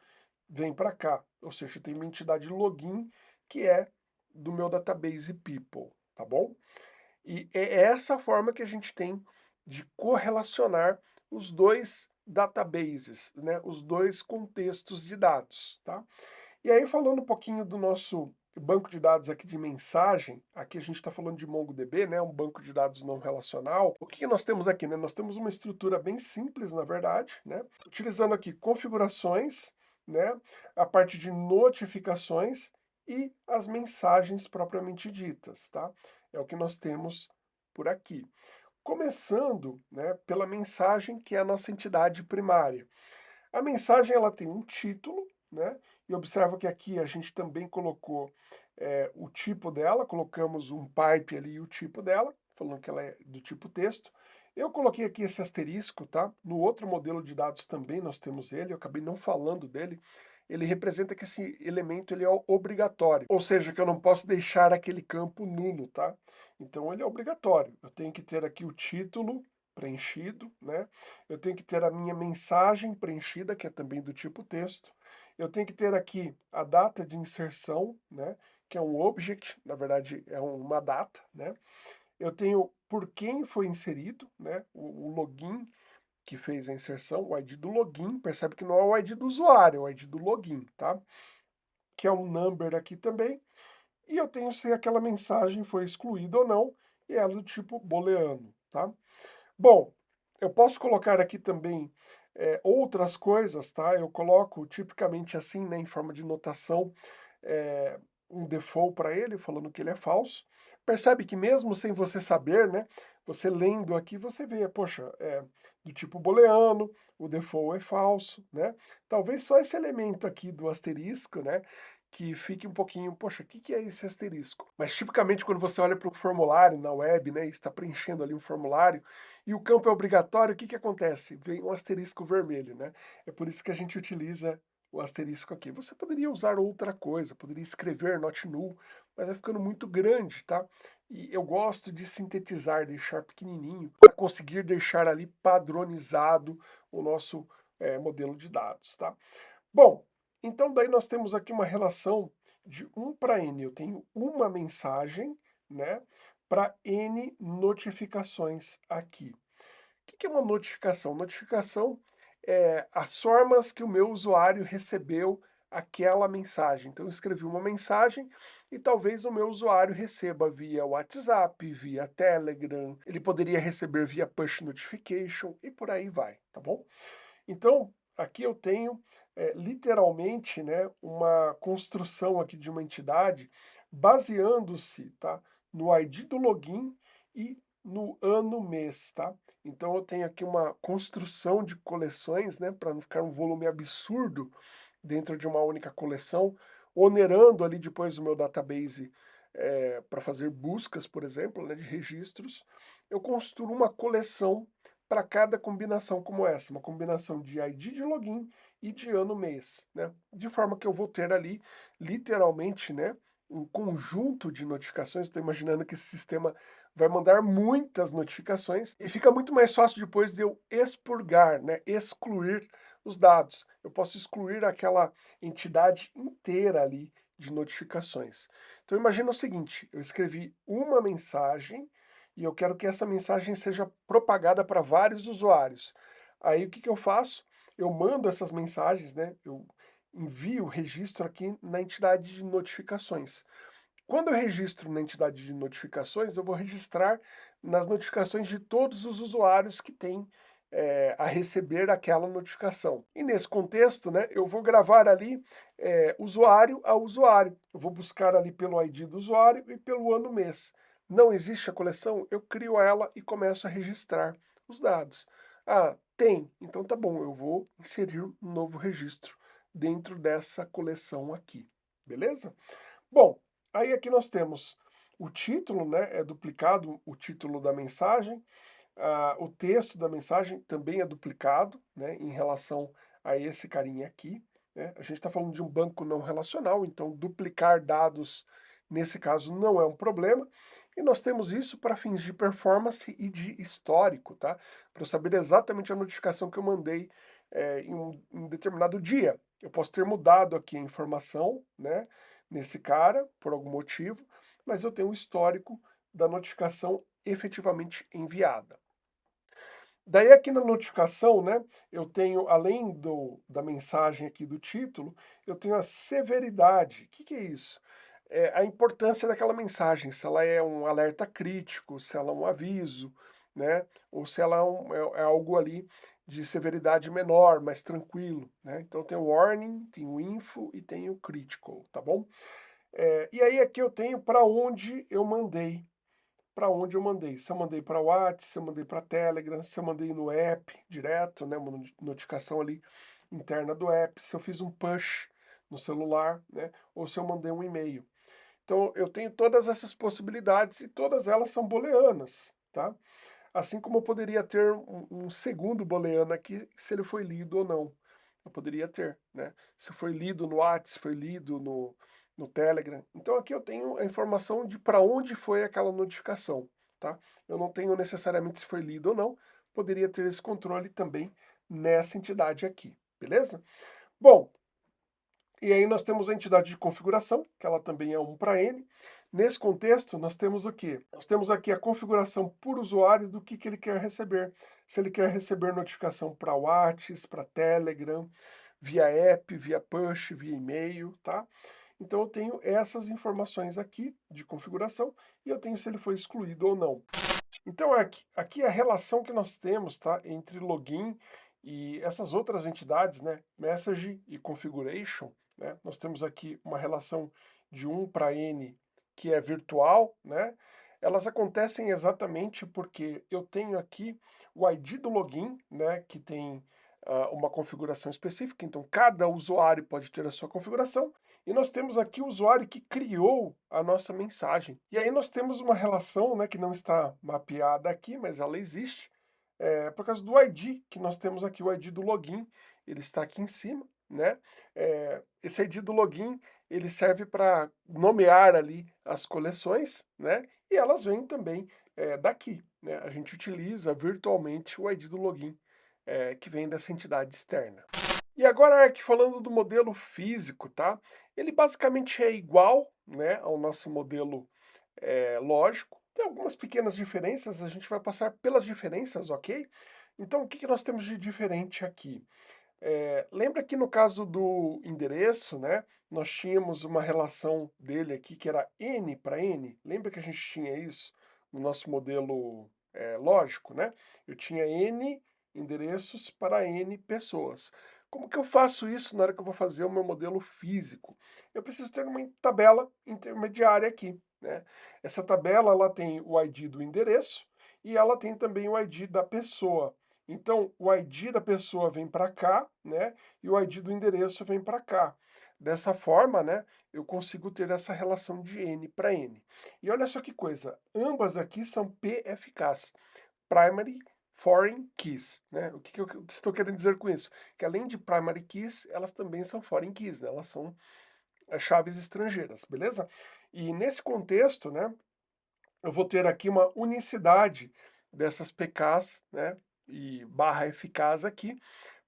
vem para cá. Ou seja, tem uma entidade login que é do meu database people, tá bom? E é essa forma que a gente tem de correlacionar os dois databases, né? Os dois contextos de dados, tá? E aí, falando um pouquinho do nosso banco de dados aqui de mensagem, aqui a gente está falando de MongoDB, né, um banco de dados não relacional. O que nós temos aqui? Né? Nós temos uma estrutura bem simples, na verdade, né, utilizando aqui configurações, né, a parte de notificações e as mensagens propriamente ditas, tá? É o que nós temos por aqui. Começando né, pela mensagem, que é a nossa entidade primária. A mensagem ela tem um título, né? E observa que aqui a gente também colocou é, o tipo dela, colocamos um pipe ali e o tipo dela, falando que ela é do tipo texto. Eu coloquei aqui esse asterisco, tá? No outro modelo de dados também nós temos ele, eu acabei não falando dele. Ele representa que esse elemento ele é obrigatório, ou seja, que eu não posso deixar aquele campo nulo, tá? Então ele é obrigatório. Eu tenho que ter aqui o título preenchido, né? Eu tenho que ter a minha mensagem preenchida, que é também do tipo texto. Eu tenho que ter aqui a data de inserção, né, que é um object, na verdade é uma data, né. Eu tenho por quem foi inserido, né, o, o login que fez a inserção, o ID do login, percebe que não é o ID do usuário, é o ID do login, tá? Que é um number aqui também. E eu tenho se aquela mensagem foi excluída ou não, e ela do tipo booleano, tá? Bom, eu posso colocar aqui também é, outras coisas, tá? Eu coloco tipicamente assim, né, em forma de notação, é, um default para ele, falando que ele é falso. Percebe que mesmo sem você saber, né, você lendo aqui, você vê, poxa, é do tipo booleano, o default é falso, né? Talvez só esse elemento aqui do asterisco, né, que fique um pouquinho, poxa, o que, que é esse asterisco? Mas tipicamente quando você olha para o formulário na web, né, está preenchendo ali um formulário, e o campo é obrigatório, o que, que acontece? Vem um asterisco vermelho, né? É por isso que a gente utiliza o asterisco aqui. Você poderia usar outra coisa, poderia escrever not null, mas vai ficando muito grande, tá? E eu gosto de sintetizar, deixar pequenininho, para conseguir deixar ali padronizado o nosso é, modelo de dados, tá? Bom, então, daí nós temos aqui uma relação de 1 para n. Eu tenho uma mensagem, né, para n notificações aqui. O que é uma notificação? Notificação é as formas que o meu usuário recebeu aquela mensagem. Então eu escrevi uma mensagem e talvez o meu usuário receba via WhatsApp, via Telegram, ele poderia receber via push notification e por aí vai, tá bom? Então, aqui eu tenho é, literalmente né, uma construção aqui de uma entidade baseando-se tá, no ID do login e no ano mês, tá? Então eu tenho aqui uma construção de coleções, né, para não ficar um volume absurdo dentro de uma única coleção, onerando ali depois o meu database é, para fazer buscas, por exemplo, né, de registros, eu construo uma coleção para cada combinação como essa, uma combinação de ID de login e de ano mês, né? De forma que eu vou ter ali, literalmente, né, um conjunto de notificações, estou imaginando que esse sistema vai mandar muitas notificações e fica muito mais fácil depois de eu expurgar, né, excluir os dados. Eu posso excluir aquela entidade inteira ali de notificações. Então imagina o seguinte, eu escrevi uma mensagem e eu quero que essa mensagem seja propagada para vários usuários. Aí o que, que eu faço? Eu mando essas mensagens, né? Eu envio o registro aqui na entidade de notificações. Quando eu registro na entidade de notificações, eu vou registrar nas notificações de todos os usuários que têm é, a receber aquela notificação. E nesse contexto, né, eu vou gravar ali é, usuário a usuário. Eu vou buscar ali pelo ID do usuário e pelo ano mês. Não existe a coleção? Eu crio ela e começo a registrar os dados. Ah, tem. Então tá bom, eu vou inserir um novo registro dentro dessa coleção aqui. Beleza? Bom, Aí aqui nós temos o título, né, é duplicado o título da mensagem, ah, o texto da mensagem também é duplicado, né, em relação a esse carinha aqui. Né? A gente está falando de um banco não relacional, então duplicar dados, nesse caso, não é um problema. E nós temos isso para fins de performance e de histórico, tá? Para saber exatamente a notificação que eu mandei é, em um determinado dia. Eu posso ter mudado aqui a informação, né? nesse cara, por algum motivo, mas eu tenho um histórico da notificação efetivamente enviada. Daí aqui na notificação, né, eu tenho, além do, da mensagem aqui do título, eu tenho a severidade. O que, que é isso? É a importância daquela mensagem, se ela é um alerta crítico, se ela é um aviso, né, ou se ela é, um, é, é algo ali de severidade menor, mais tranquilo, né? Então tem o warning, tem o info e tem o critical, tá bom? É, e aí aqui eu tenho para onde eu mandei, para onde eu mandei. Se eu mandei para o WhatsApp, se eu mandei para Telegram, se eu mandei no app direto, né, uma notificação ali interna do app, se eu fiz um push no celular, né, ou se eu mandei um e-mail. Então eu tenho todas essas possibilidades e todas elas são booleanas, tá? Assim como eu poderia ter um, um segundo booleano aqui, se ele foi lido ou não. Eu poderia ter, né? Se foi lido no WhatsApp, se foi lido no, no Telegram. Então aqui eu tenho a informação de para onde foi aquela notificação, tá? Eu não tenho necessariamente se foi lido ou não, poderia ter esse controle também nessa entidade aqui, beleza? Bom, e aí nós temos a entidade de configuração, que ela também é 1 para N, Nesse contexto, nós temos o quê? Nós temos aqui a configuração por usuário do que, que ele quer receber. Se ele quer receber notificação para WhatsApp, para Telegram, via app, via push, via e-mail, tá? Então eu tenho essas informações aqui de configuração e eu tenho se ele foi excluído ou não. Então aqui, aqui é a relação que nós temos tá, entre login e essas outras entidades, né, message e configuration, né, nós temos aqui uma relação de 1 para n que é virtual, né? Elas acontecem exatamente porque eu tenho aqui o ID do login, né? Que tem uh, uma configuração específica, então cada usuário pode ter a sua configuração. E nós temos aqui o usuário que criou a nossa mensagem. E aí nós temos uma relação, né, que não está mapeada aqui, mas ela existe, é, por causa do ID, que nós temos aqui o ID do login, ele está aqui em cima, né? É, esse ID do login, ele serve para nomear ali as coleções, né? E elas vêm também é, daqui, né? A gente utiliza virtualmente o ID do login, é, que vem dessa entidade externa. E agora aqui falando do modelo físico, tá? Ele basicamente é igual, né, ao nosso modelo é, lógico. Tem algumas pequenas diferenças, a gente vai passar pelas diferenças, ok? Então, o que, que nós temos de diferente aqui? É, lembra que no caso do endereço, né, nós tínhamos uma relação dele aqui que era n para n? Lembra que a gente tinha isso no nosso modelo é, lógico, né? Eu tinha n endereços para n pessoas. Como que eu faço isso na hora que eu vou fazer o meu modelo físico? Eu preciso ter uma tabela intermediária aqui, né? Essa tabela, ela tem o ID do endereço e ela tem também o ID da pessoa. Então, o ID da pessoa vem para cá, né? E o ID do endereço vem para cá. Dessa forma, né, eu consigo ter essa relação de N para N. E olha só que coisa, ambas aqui são PFKs, Primary Foreign Keys, né? O que, que eu estou querendo dizer com isso? Que além de Primary Keys, elas também são Foreign Keys, né? Elas são eh, chaves estrangeiras, beleza? E nesse contexto, né, eu vou ter aqui uma unicidade dessas PKs, né, e barra eficaz aqui,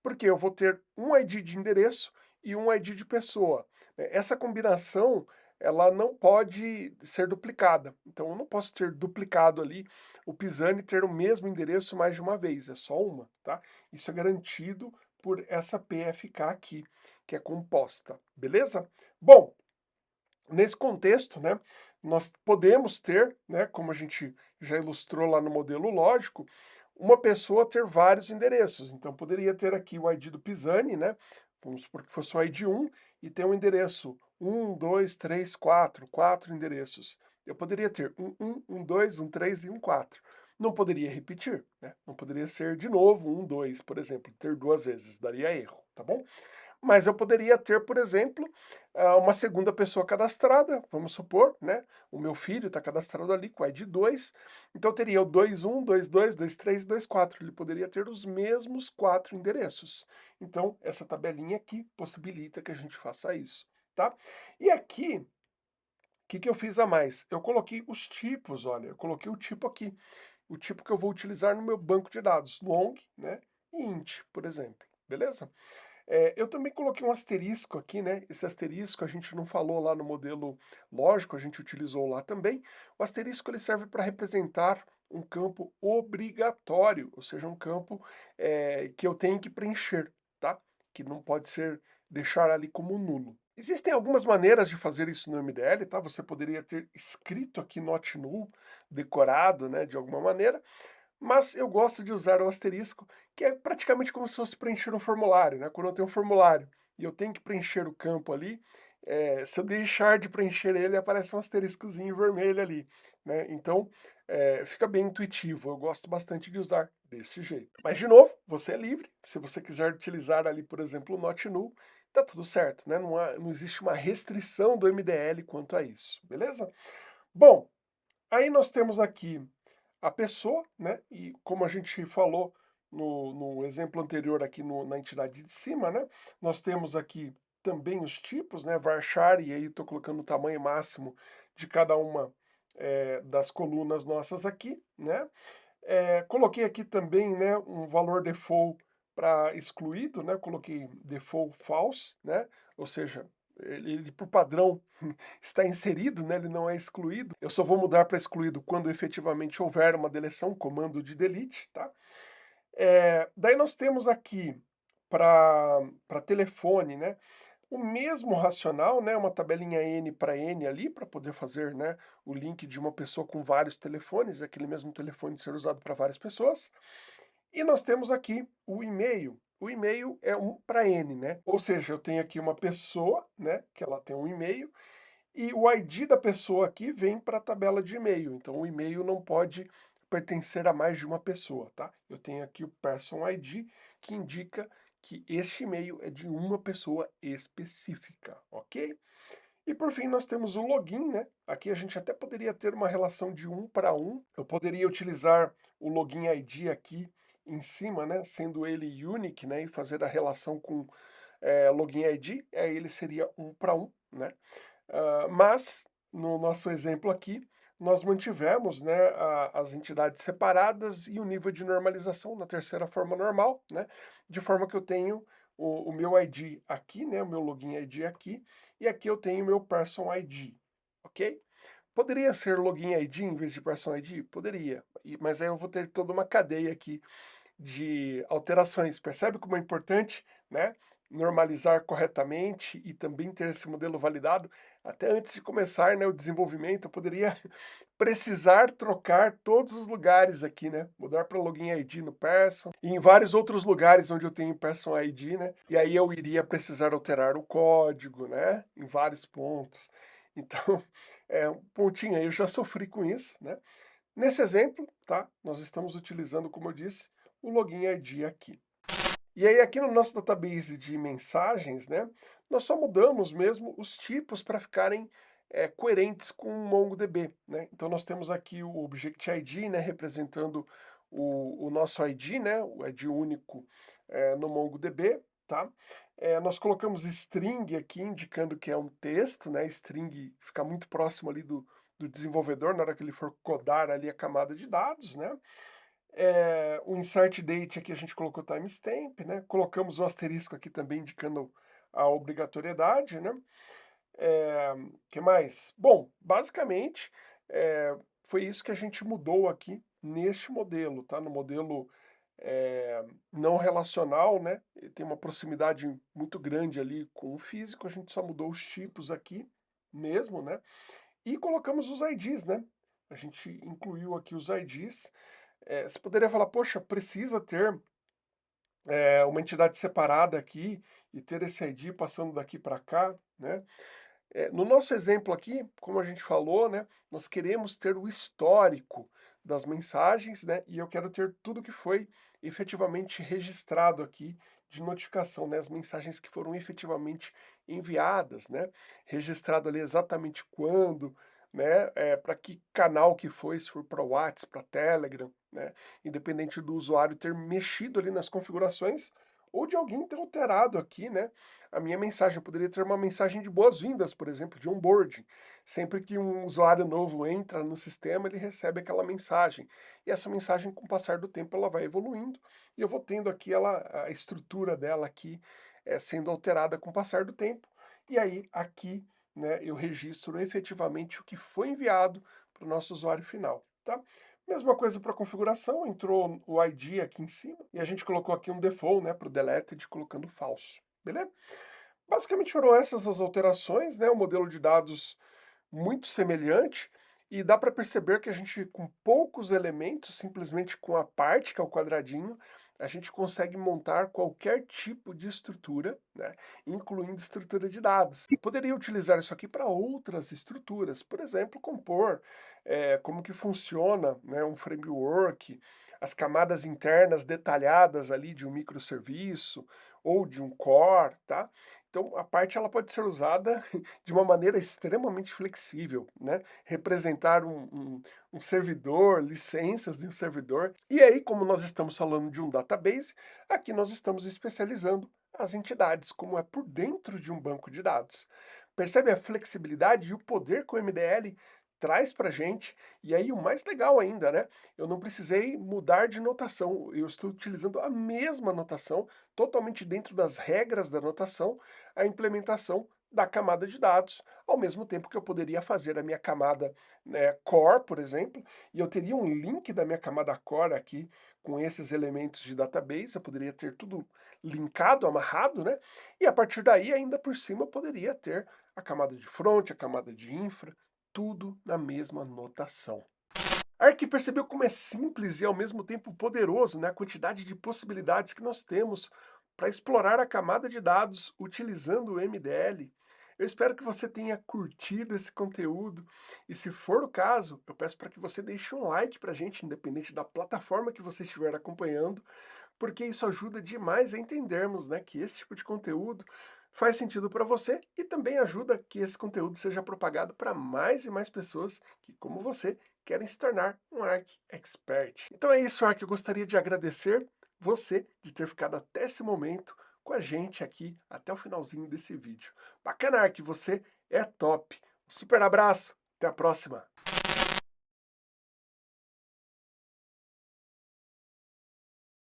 porque eu vou ter um ID de endereço e um ID de pessoa. É, essa combinação, ela não pode ser duplicada. Então, eu não posso ter duplicado ali o Pisani ter o mesmo endereço mais de uma vez, é só uma, tá? Isso é garantido por essa PFK aqui, que é composta, beleza? Bom, nesse contexto, né, nós podemos ter, né, como a gente já ilustrou lá no modelo lógico, uma pessoa ter vários endereços. Então, poderia ter aqui o ID do Pisani, né, Vamos supor que fosse o ID 1 e tem um endereço 1, 2, 3, 4, 4 endereços. Eu poderia ter um 1, um 2, um 3 e um 4. Não poderia repetir, né? Não poderia ser de novo um 2, por exemplo, ter duas vezes, daria erro, tá bom? Mas eu poderia ter, por exemplo, ah, uma segunda pessoa cadastrada, vamos supor, né? O meu filho está cadastrado ali com ID 2, então teria o 21, 22, 23, 24. Ele poderia ter os mesmos quatro endereços. Então, essa tabelinha aqui possibilita que a gente faça isso, tá? E aqui, o que, que eu fiz a mais? Eu coloquei os tipos, olha, eu coloquei o tipo aqui. O tipo que eu vou utilizar no meu banco de dados, long, né? E int, por exemplo, beleza? É, eu também coloquei um asterisco aqui, né? Esse asterisco a gente não falou lá no modelo lógico, a gente utilizou lá também. O asterisco ele serve para representar um campo obrigatório, ou seja, um campo é, que eu tenho que preencher, tá? Que não pode ser deixar ali como nulo. Existem algumas maneiras de fazer isso no MDL, tá? Você poderia ter escrito aqui not null, decorado, né, de alguma maneira, mas eu gosto de usar o asterisco, que é praticamente como se fosse preencher um formulário, né? Quando eu tenho um formulário e eu tenho que preencher o campo ali, é, se eu deixar de preencher ele, aparece um asteriscozinho vermelho ali, né? Então, é, fica bem intuitivo, eu gosto bastante de usar deste jeito. Mas, de novo, você é livre, se você quiser utilizar ali, por exemplo, o not null, tá tudo certo, né? Não, há, não existe uma restrição do MDL quanto a isso, beleza? Bom, aí nós temos aqui a pessoa, né? E como a gente falou no, no exemplo anterior aqui no, na entidade de cima, né? Nós temos aqui também os tipos, né? Varchar, e aí estou colocando o tamanho máximo de cada uma é, das colunas nossas aqui, né? É, coloquei aqui também, né, um valor default para excluído, né? Coloquei default false, né? Ou seja, ele, ele, por padrão está inserido, né? ele não é excluído. Eu só vou mudar para excluído quando efetivamente houver uma deleção, comando de delete, tá? É, daí nós temos aqui para telefone, né? O mesmo racional, né? Uma tabelinha N para N ali, para poder fazer né, o link de uma pessoa com vários telefones, aquele mesmo telefone ser usado para várias pessoas. E nós temos aqui o e-mail, o e-mail é um para N, né? Ou seja, eu tenho aqui uma pessoa, né, que ela tem um e-mail, e o ID da pessoa aqui vem para a tabela de e-mail. Então, o e-mail não pode pertencer a mais de uma pessoa, tá? Eu tenho aqui o person ID, que indica que este e-mail é de uma pessoa específica, ok? E por fim, nós temos o login, né? Aqui a gente até poderia ter uma relação de um para um. Eu poderia utilizar o login ID aqui em cima, né, sendo ele unique, né, e fazer a relação com é, login ID, aí ele seria um para um, né. Uh, mas, no nosso exemplo aqui, nós mantivemos né, a, as entidades separadas e o nível de normalização na terceira forma normal, né, de forma que eu tenho o, o meu ID aqui, né, o meu login ID aqui, e aqui eu tenho o meu person ID, ok? Poderia ser login ID em vez de person ID? Poderia, mas aí eu vou ter toda uma cadeia aqui de alterações. Percebe como é importante, né? normalizar corretamente e também ter esse modelo validado, até antes de começar né, o desenvolvimento, eu poderia precisar trocar todos os lugares aqui, né? Mudar para login ID no Person e em vários outros lugares onde eu tenho Person ID, né? E aí eu iria precisar alterar o código, né? Em vários pontos. Então, é um pontinho aí, eu já sofri com isso, né? Nesse exemplo, tá? Nós estamos utilizando, como eu disse, o login ID aqui. E aí aqui no nosso database de mensagens, né, nós só mudamos mesmo os tipos para ficarem é, coerentes com o MongoDB, né? Então nós temos aqui o Object ID, né, representando o, o nosso ID, né, o ID único é, no MongoDB, tá? É, nós colocamos string aqui, indicando que é um texto, né, string fica muito próximo ali do, do desenvolvedor na hora que ele for codar ali a camada de dados, né? É, o insert date aqui a gente colocou timestamp, né? Colocamos o asterisco aqui também indicando a obrigatoriedade, né? É, que mais? Bom, basicamente é, foi isso que a gente mudou aqui neste modelo, tá? No modelo é, não relacional, né? Tem uma proximidade muito grande ali com o físico, a gente só mudou os tipos aqui mesmo, né? E colocamos os IDs, né? A gente incluiu aqui os IDs, é, você poderia falar, poxa, precisa ter é, uma entidade separada aqui e ter esse ID passando daqui para cá, né? É, no nosso exemplo aqui, como a gente falou, né, nós queremos ter o histórico das mensagens, né, e eu quero ter tudo que foi efetivamente registrado aqui de notificação, né, as mensagens que foram efetivamente enviadas, né, registrado ali exatamente quando, né, é, para que canal que foi, se for para o WhatsApp, para Telegram, né, independente do usuário ter mexido ali nas configurações, ou de alguém ter alterado aqui, né, a minha mensagem. Eu poderia ter uma mensagem de boas-vindas, por exemplo, de onboarding. Sempre que um usuário novo entra no sistema, ele recebe aquela mensagem. E essa mensagem, com o passar do tempo, ela vai evoluindo, e eu vou tendo aqui ela, a estrutura dela aqui é, sendo alterada com o passar do tempo. E aí, aqui, né, eu registro efetivamente o que foi enviado para o nosso usuário final, tá? Mesma coisa para configuração, entrou o ID aqui em cima, e a gente colocou aqui um default, né, para o deleted, colocando falso, beleza? Basicamente foram essas as alterações, né, o modelo de dados muito semelhante, e dá para perceber que a gente, com poucos elementos, simplesmente com a parte, que é o quadradinho, a gente consegue montar qualquer tipo de estrutura, né, incluindo estrutura de dados. E poderia utilizar isso aqui para outras estruturas, por exemplo, compor é, como que funciona né, um framework, as camadas internas detalhadas ali de um microserviço ou de um core, tá? Então, a parte ela pode ser usada de uma maneira extremamente flexível, né? Representar um, um, um, servidor, licenças de um servidor. E aí, como nós estamos falando de um database, aqui nós estamos especializando as entidades, como é por dentro de um banco de dados. Percebe a flexibilidade e o poder que o MDL traz para gente, e aí o mais legal ainda, né? Eu não precisei mudar de notação, eu estou utilizando a mesma notação, totalmente dentro das regras da notação, a implementação da camada de dados, ao mesmo tempo que eu poderia fazer a minha camada né, core, por exemplo, e eu teria um link da minha camada core aqui com esses elementos de database, eu poderia ter tudo linkado, amarrado, né? E a partir daí, ainda por cima, eu poderia ter a camada de front, a camada de infra, tudo na mesma notação. Ark percebeu como é simples e ao mesmo tempo poderoso né, a quantidade de possibilidades que nós temos para explorar a camada de dados utilizando o MDL. Eu espero que você tenha curtido esse conteúdo e se for o caso, eu peço para que você deixe um like para a gente, independente da plataforma que você estiver acompanhando, porque isso ajuda demais a entendermos né, que esse tipo de conteúdo faz sentido para você e também ajuda que esse conteúdo seja propagado para mais e mais pessoas que, como você, querem se tornar um Arc Expert. Então é isso, Arc. Eu gostaria de agradecer você de ter ficado até esse momento com a gente aqui até o finalzinho desse vídeo. Bacana, Arc, você é top. Um super abraço, até a próxima.